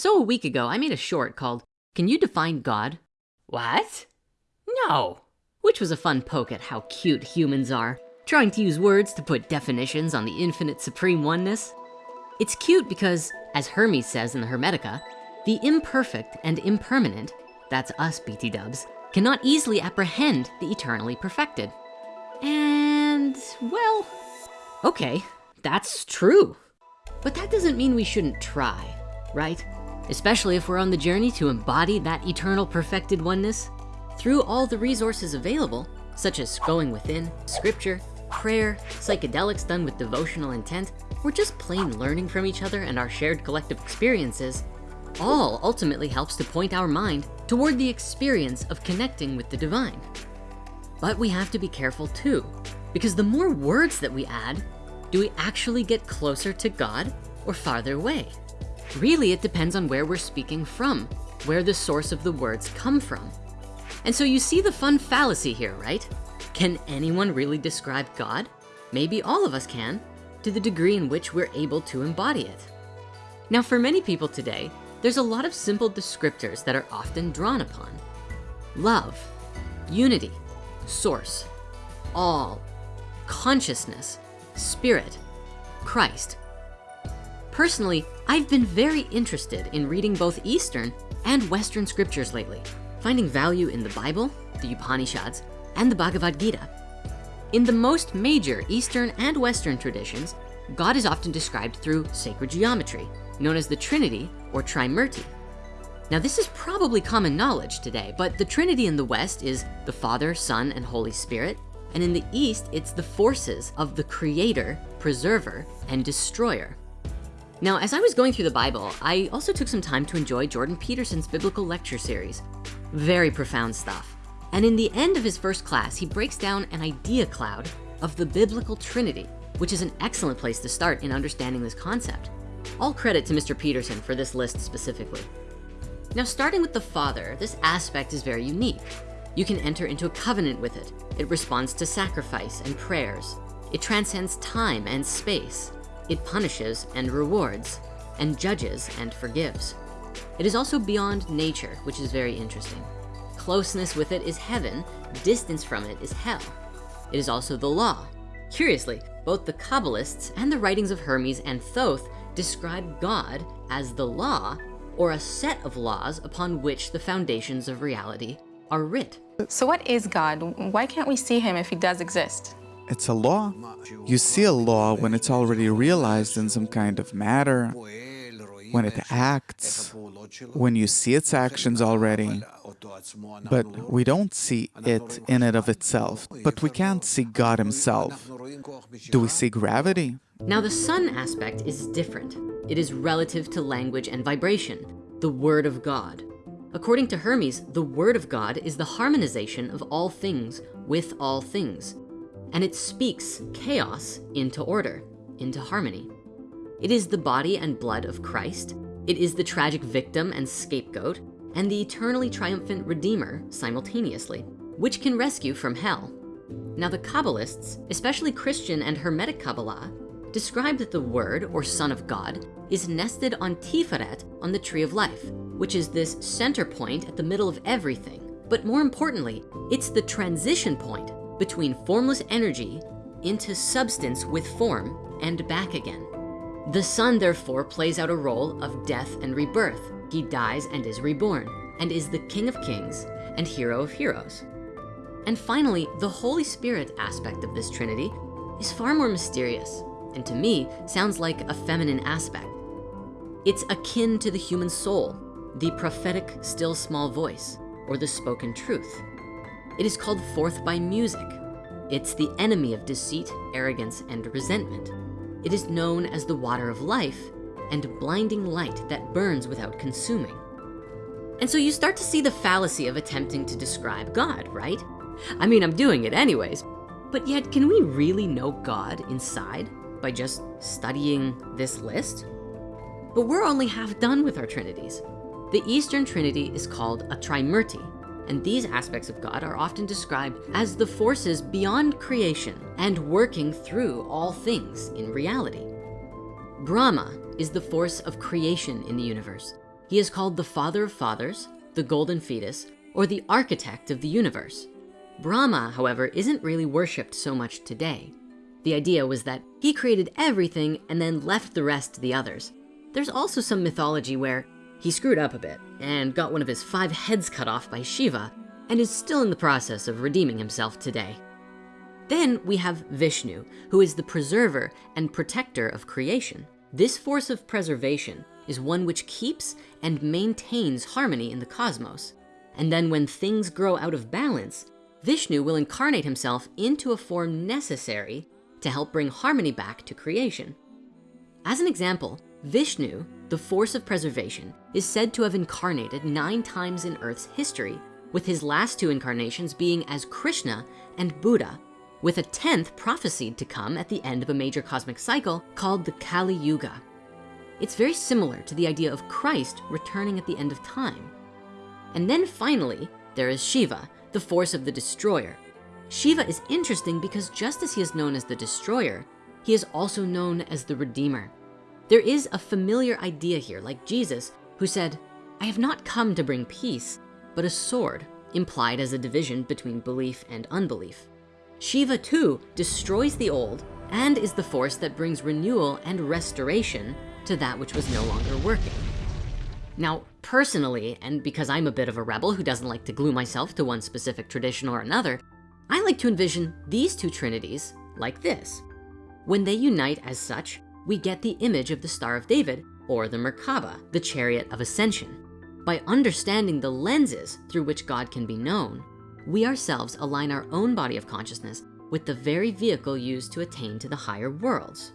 So a week ago, I made a short called, Can You Define God? What? No. Which was a fun poke at how cute humans are, trying to use words to put definitions on the infinite supreme oneness. It's cute because, as Hermes says in the Hermetica, the imperfect and impermanent, that's us BT dubs, cannot easily apprehend the eternally perfected. And, well, okay, that's true. But that doesn't mean we shouldn't try, right? Especially if we're on the journey to embody that eternal perfected oneness through all the resources available, such as going within, scripture, prayer, psychedelics done with devotional intent, or just plain learning from each other and our shared collective experiences, all ultimately helps to point our mind toward the experience of connecting with the divine. But we have to be careful too, because the more words that we add, do we actually get closer to God or farther away? Really, it depends on where we're speaking from, where the source of the words come from. And so you see the fun fallacy here, right? Can anyone really describe God? Maybe all of us can, to the degree in which we're able to embody it. Now, for many people today, there's a lot of simple descriptors that are often drawn upon. Love, unity, source, all, consciousness, spirit, Christ. Personally, I've been very interested in reading both Eastern and Western scriptures lately, finding value in the Bible, the Upanishads, and the Bhagavad Gita. In the most major Eastern and Western traditions, God is often described through sacred geometry, known as the Trinity or Trimurti. Now this is probably common knowledge today, but the Trinity in the West is the Father, Son, and Holy Spirit. And in the East, it's the forces of the creator, preserver, and destroyer. Now, as I was going through the Bible, I also took some time to enjoy Jordan Peterson's biblical lecture series. Very profound stuff. And in the end of his first class, he breaks down an idea cloud of the biblical Trinity, which is an excellent place to start in understanding this concept. All credit to Mr. Peterson for this list specifically. Now, starting with the Father, this aspect is very unique. You can enter into a covenant with it. It responds to sacrifice and prayers. It transcends time and space. It punishes and rewards, and judges and forgives. It is also beyond nature, which is very interesting. Closeness with it is heaven, distance from it is hell. It is also the law. Curiously, both the Kabbalists and the writings of Hermes and Thoth describe God as the law or a set of laws upon which the foundations of reality are writ. So what is God? Why can't we see him if he does exist? It's a law. You see a law when it's already realized in some kind of matter, when it acts, when you see its actions already. But we don't see it in and of itself. But we can't see God himself. Do we see gravity? Now the son aspect is different. It is relative to language and vibration, the word of God. According to Hermes, the word of God is the harmonization of all things with all things. And it speaks chaos into order, into harmony. It is the body and blood of Christ. It is the tragic victim and scapegoat and the eternally triumphant redeemer simultaneously, which can rescue from hell. Now the Kabbalists, especially Christian and Hermetic Kabbalah, describe that the word or son of God is nested on Tiferet on the tree of life, which is this center point at the middle of everything. But more importantly, it's the transition point between formless energy into substance with form and back again. The son therefore plays out a role of death and rebirth. He dies and is reborn and is the king of kings and hero of heroes. And finally, the Holy Spirit aspect of this Trinity is far more mysterious and to me sounds like a feminine aspect. It's akin to the human soul, the prophetic still small voice, or the spoken truth. It is called forth by music. It's the enemy of deceit, arrogance, and resentment. It is known as the water of life and blinding light that burns without consuming. And so you start to see the fallacy of attempting to describe God, right? I mean, I'm doing it anyways, but yet can we really know God inside? by just studying this list? But we're only half done with our trinities. The Eastern Trinity is called a Trimurti, and these aspects of God are often described as the forces beyond creation and working through all things in reality. Brahma is the force of creation in the universe. He is called the father of fathers, the golden fetus, or the architect of the universe. Brahma, however, isn't really worshiped so much today. The idea was that he created everything and then left the rest to the others. There's also some mythology where he screwed up a bit and got one of his five heads cut off by Shiva and is still in the process of redeeming himself today. Then we have Vishnu, who is the preserver and protector of creation. This force of preservation is one which keeps and maintains harmony in the cosmos. And then when things grow out of balance, Vishnu will incarnate himself into a form necessary to help bring harmony back to creation. As an example, Vishnu, the force of preservation, is said to have incarnated nine times in Earth's history, with his last two incarnations being as Krishna and Buddha, with a 10th prophesied to come at the end of a major cosmic cycle called the Kali Yuga. It's very similar to the idea of Christ returning at the end of time. And then finally, there is Shiva, the force of the destroyer, Shiva is interesting because just as he is known as the destroyer, he is also known as the redeemer. There is a familiar idea here, like Jesus, who said, I have not come to bring peace, but a sword, implied as a division between belief and unbelief. Shiva too destroys the old and is the force that brings renewal and restoration to that which was no longer working. Now, personally, and because I'm a bit of a rebel who doesn't like to glue myself to one specific tradition or another, I like to envision these two trinities like this. When they unite as such, we get the image of the Star of David or the Merkaba, the chariot of ascension. By understanding the lenses through which God can be known, we ourselves align our own body of consciousness with the very vehicle used to attain to the higher worlds.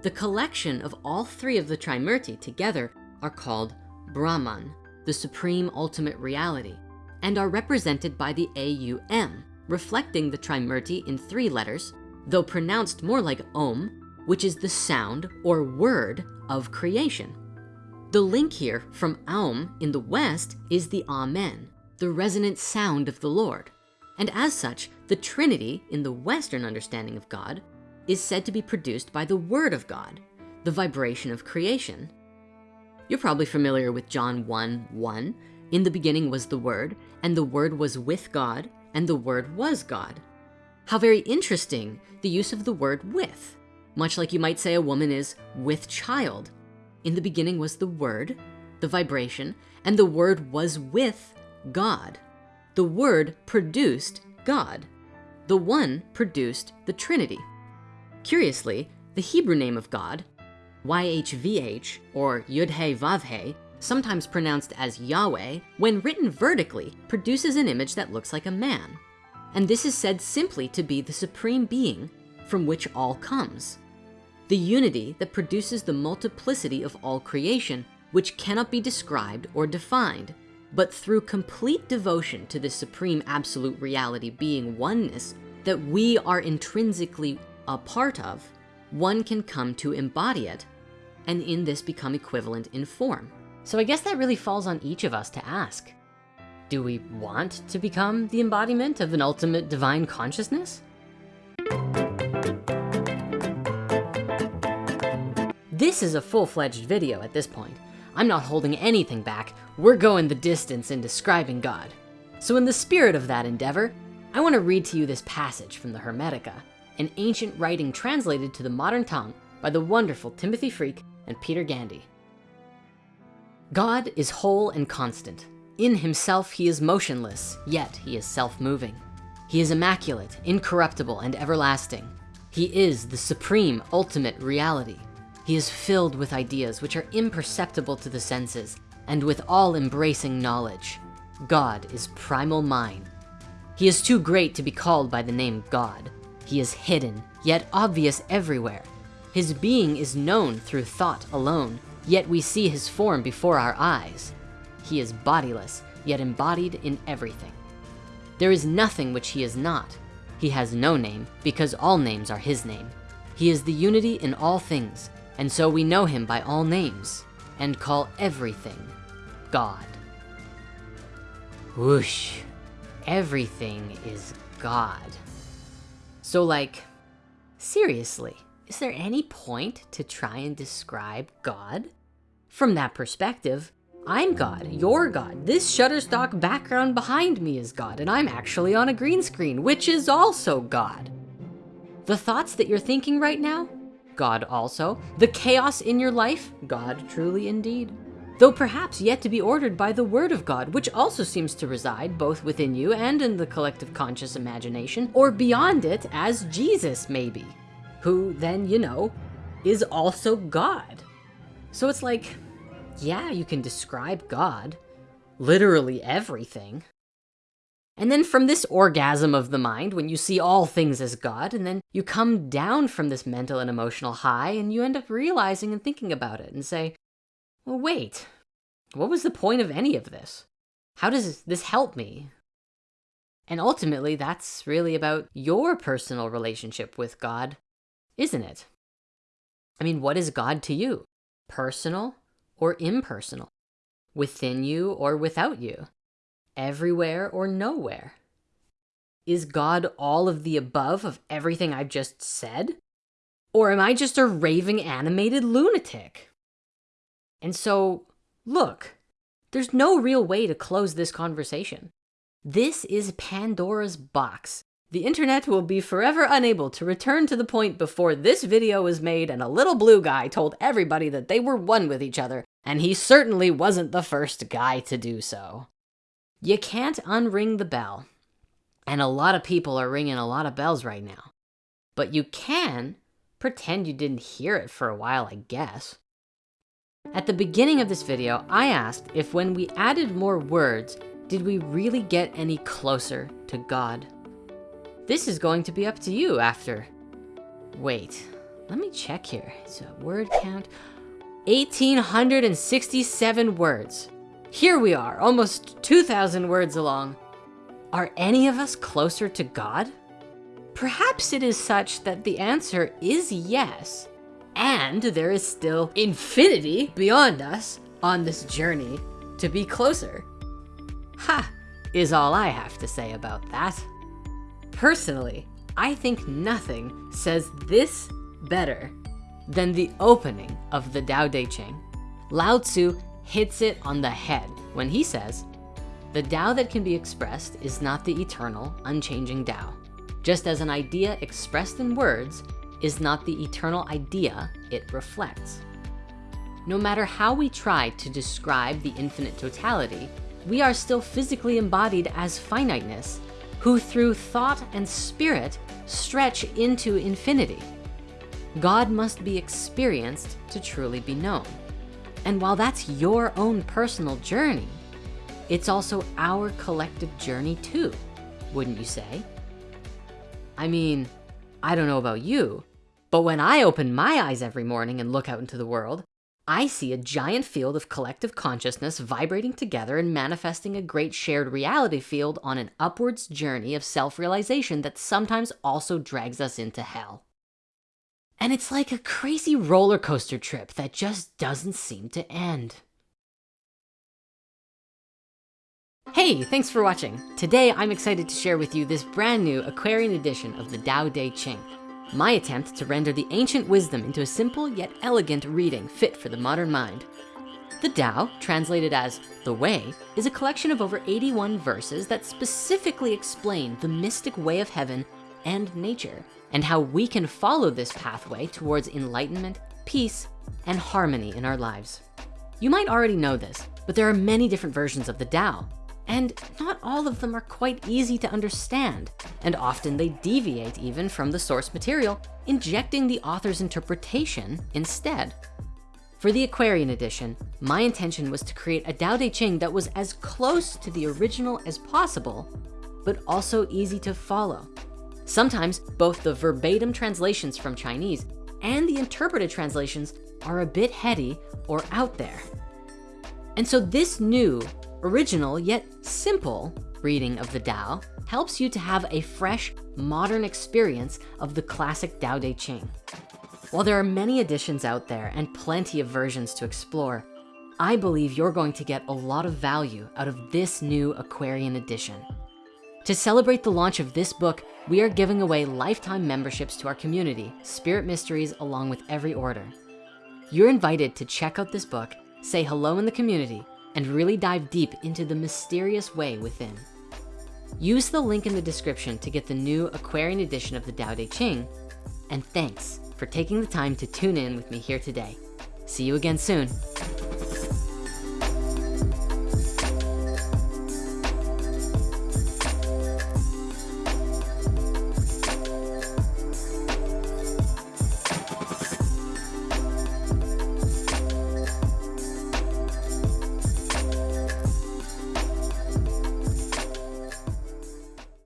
The collection of all three of the Trimurti together are called Brahman, the supreme ultimate reality and are represented by the AUM, reflecting the Trimurti in three letters, though pronounced more like Om, which is the sound or word of creation. The link here from Aum in the West is the Amen, the resonant sound of the Lord. And as such, the Trinity in the Western understanding of God is said to be produced by the word of God, the vibration of creation. You're probably familiar with John 1, 1, in the beginning was the word, and the word was with God, and the word was God. How very interesting the use of the word with, much like you might say a woman is with child. In the beginning was the word, the vibration, and the word was with God. The word produced God. The one produced the Trinity. Curiously, the Hebrew name of God, YHVH or Yud-He Vav-He, sometimes pronounced as Yahweh, when written vertically, produces an image that looks like a man. And this is said simply to be the supreme being from which all comes. The unity that produces the multiplicity of all creation, which cannot be described or defined, but through complete devotion to the supreme absolute reality being oneness that we are intrinsically a part of, one can come to embody it and in this become equivalent in form. So I guess that really falls on each of us to ask. Do we want to become the embodiment of an ultimate divine consciousness? This is a full-fledged video at this point. I'm not holding anything back. We're going the distance in describing God. So in the spirit of that endeavor, I wanna read to you this passage from the Hermetica, an ancient writing translated to the modern tongue by the wonderful Timothy Freke and Peter Gandy. God is whole and constant. In himself, he is motionless, yet he is self-moving. He is immaculate, incorruptible, and everlasting. He is the supreme ultimate reality. He is filled with ideas which are imperceptible to the senses and with all embracing knowledge. God is primal mind. He is too great to be called by the name God. He is hidden, yet obvious everywhere. His being is known through thought alone, yet we see his form before our eyes. He is bodiless, yet embodied in everything. There is nothing which he is not. He has no name because all names are his name. He is the unity in all things, and so we know him by all names and call everything God. Whoosh, everything is God. So like, seriously, is there any point to try and describe God? From that perspective, I'm God, you're God. This Shutterstock background behind me is God, and I'm actually on a green screen, which is also God. The thoughts that you're thinking right now, God also. The chaos in your life, God truly indeed. Though perhaps yet to be ordered by the word of God, which also seems to reside both within you and in the collective conscious imagination, or beyond it as Jesus maybe, who then, you know, is also God. So it's like, yeah, you can describe God, literally everything. And then from this orgasm of the mind, when you see all things as God, and then you come down from this mental and emotional high and you end up realizing and thinking about it and say, well, wait, what was the point of any of this? How does this help me? And ultimately, that's really about your personal relationship with God, isn't it? I mean, what is God to you? Personal or impersonal? Within you or without you? Everywhere or nowhere? Is God all of the above of everything I've just said? Or am I just a raving animated lunatic? And so, look, there's no real way to close this conversation. This is Pandora's box. The internet will be forever unable to return to the point before this video was made and a little blue guy told everybody that they were one with each other, and he certainly wasn't the first guy to do so. You can't unring the bell. And a lot of people are ringing a lot of bells right now. But you can pretend you didn't hear it for a while, I guess. At the beginning of this video, I asked if when we added more words, did we really get any closer to God? This is going to be up to you after. Wait, let me check here. It's a word count. 1,867 words. Here we are, almost 2,000 words along. Are any of us closer to God? Perhaps it is such that the answer is yes, and there is still infinity beyond us on this journey to be closer. Ha, is all I have to say about that. Personally, I think nothing says this better than the opening of the Tao Te Ching. Lao Tzu hits it on the head when he says, the Tao that can be expressed is not the eternal, unchanging Tao. Just as an idea expressed in words is not the eternal idea it reflects. No matter how we try to describe the infinite totality, we are still physically embodied as finiteness, who through thought and spirit stretch into infinity. God must be experienced to truly be known. And while that's your own personal journey, it's also our collective journey too, wouldn't you say? I mean, I don't know about you, but when I open my eyes every morning and look out into the world, I see a giant field of collective consciousness vibrating together and manifesting a great shared reality field on an upwards journey of self-realization that sometimes also drags us into hell. And it's like a crazy roller coaster trip that just doesn't seem to end. Hey, thanks for watching. Today, I'm excited to share with you this brand new Aquarian edition of the Tao Te Ching, my attempt to render the ancient wisdom into a simple yet elegant reading fit for the modern mind. The Tao, translated as the Way, is a collection of over 81 verses that specifically explain the mystic way of heaven and nature and how we can follow this pathway towards enlightenment, peace, and harmony in our lives. You might already know this, but there are many different versions of the Tao, and not all of them are quite easy to understand, and often they deviate even from the source material, injecting the author's interpretation instead. For the Aquarian edition, my intention was to create a Tao Te Ching that was as close to the original as possible, but also easy to follow. Sometimes both the verbatim translations from Chinese and the interpreted translations are a bit heady or out there. And so this new, original, yet simple reading of the Tao helps you to have a fresh, modern experience of the classic Tao Te Ching. While there are many editions out there and plenty of versions to explore, I believe you're going to get a lot of value out of this new Aquarian edition. To celebrate the launch of this book, we are giving away lifetime memberships to our community, Spirit Mysteries, along with every order. You're invited to check out this book say hello in the community, and really dive deep into the mysterious way within. Use the link in the description to get the new Aquarian edition of the Tao Te Ching. And thanks for taking the time to tune in with me here today. See you again soon.